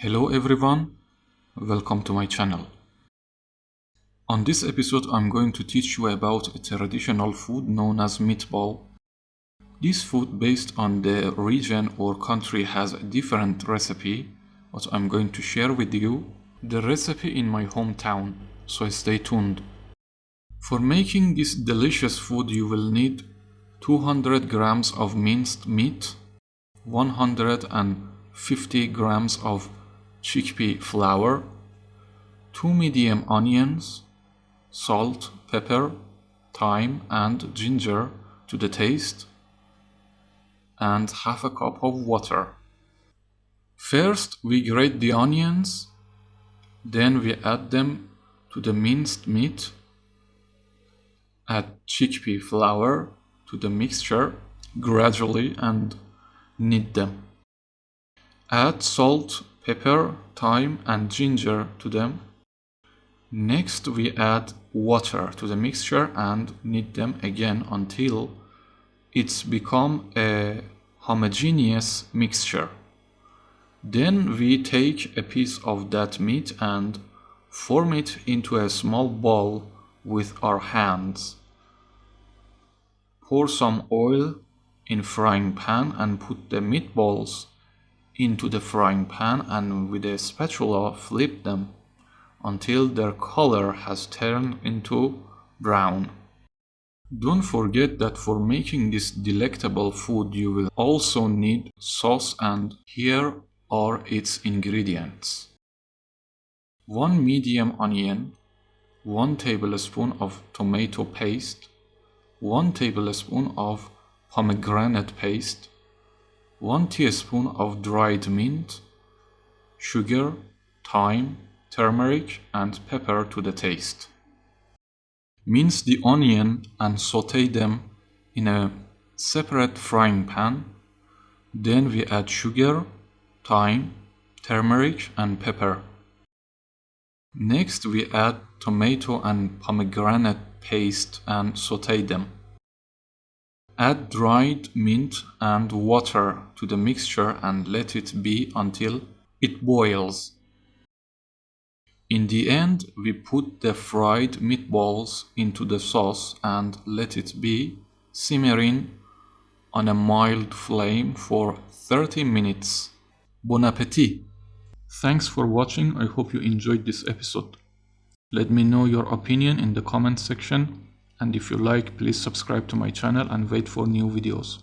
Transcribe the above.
Hello everyone, welcome to my channel. On this episode I'm going to teach you about a traditional food known as meatball. This food based on the region or country has a different recipe, but I'm going to share with you the recipe in my hometown, so stay tuned. For making this delicious food you will need 200 grams of minced meat, 150 grams of chickpea flour, 2 medium onions, salt, pepper, thyme and ginger to the taste, and half a cup of water. First we grate the onions, then we add them to the minced meat, add chickpea flour to the mixture gradually and knead them. Add salt, pepper, thyme and ginger to them. Next we add water to the mixture and knead them again until it's become a homogeneous mixture. Then we take a piece of that meat and form it into a small ball with our hands. Pour some oil in frying pan and put the meatballs into the frying pan and with a spatula flip them until their color has turned into brown. Don't forget that for making this delectable food you will also need sauce and here are its ingredients. 1 medium onion, 1 tablespoon of tomato paste, 1 tablespoon of pomegranate paste, 1 teaspoon of dried mint, sugar, thyme, turmeric and pepper to the taste. Mince the onion and saute them in a separate frying pan. Then we add sugar, thyme, turmeric and pepper. Next we add tomato and pomegranate paste and saute them. Add dried mint and water to the mixture and let it be until it boils. In the end, we put the fried meatballs into the sauce and let it be simmering on a mild flame for 30 minutes. Bon appetit! Thanks for watching, I hope you enjoyed this episode. Let me know your opinion in the comment section and if you like please subscribe to my channel and wait for new videos.